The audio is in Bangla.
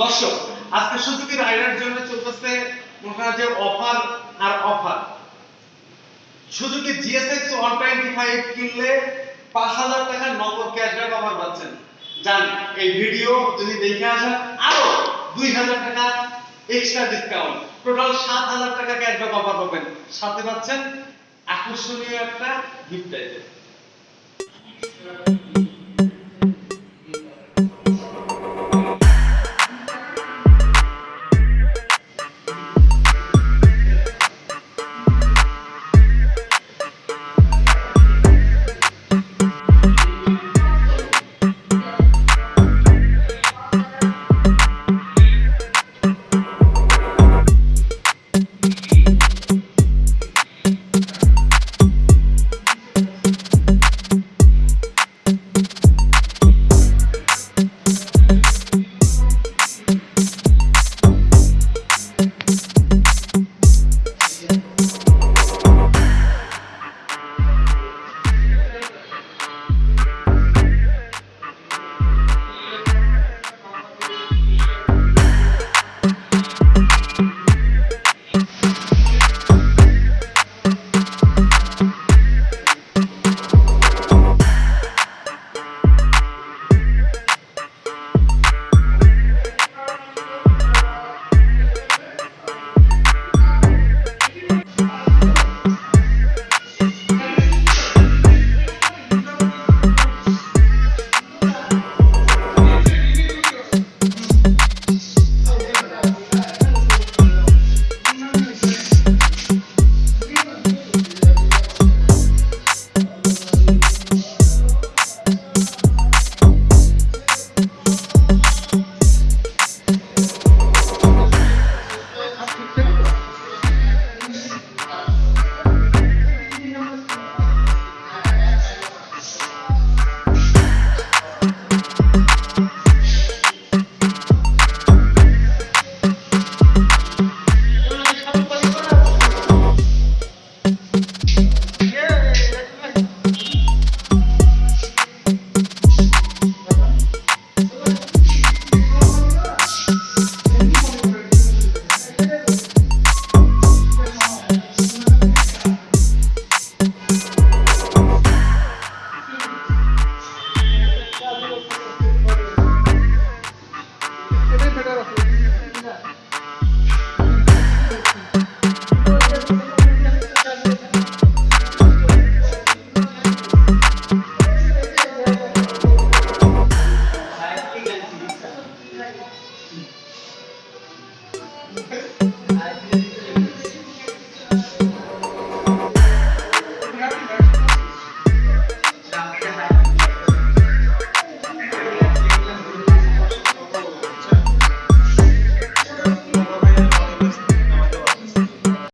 দর্শক আজকে সুজুকি রাইডার জন্য চলতেছে মনে যে অফার আর অফার সুযোগে জিএসএক্স ওয়ান টোয়েন্টি ফাইভ কিনলে পাঁচ হাজার টাকা নগদ ক্যাশব্যাক আমার পাচ্ছেন। জান এই ভিডিও যদি দেখে আসেন, আরও দুই হাজার টাকা এক্সট্রা ডিসকাউন্ট টোটাল সাত হাজার টাকা ক্যাশব্যাক অফার পাবেন। সাথে পাচ্ছেন আকর্ষণীয় একটা গিফট আইটেম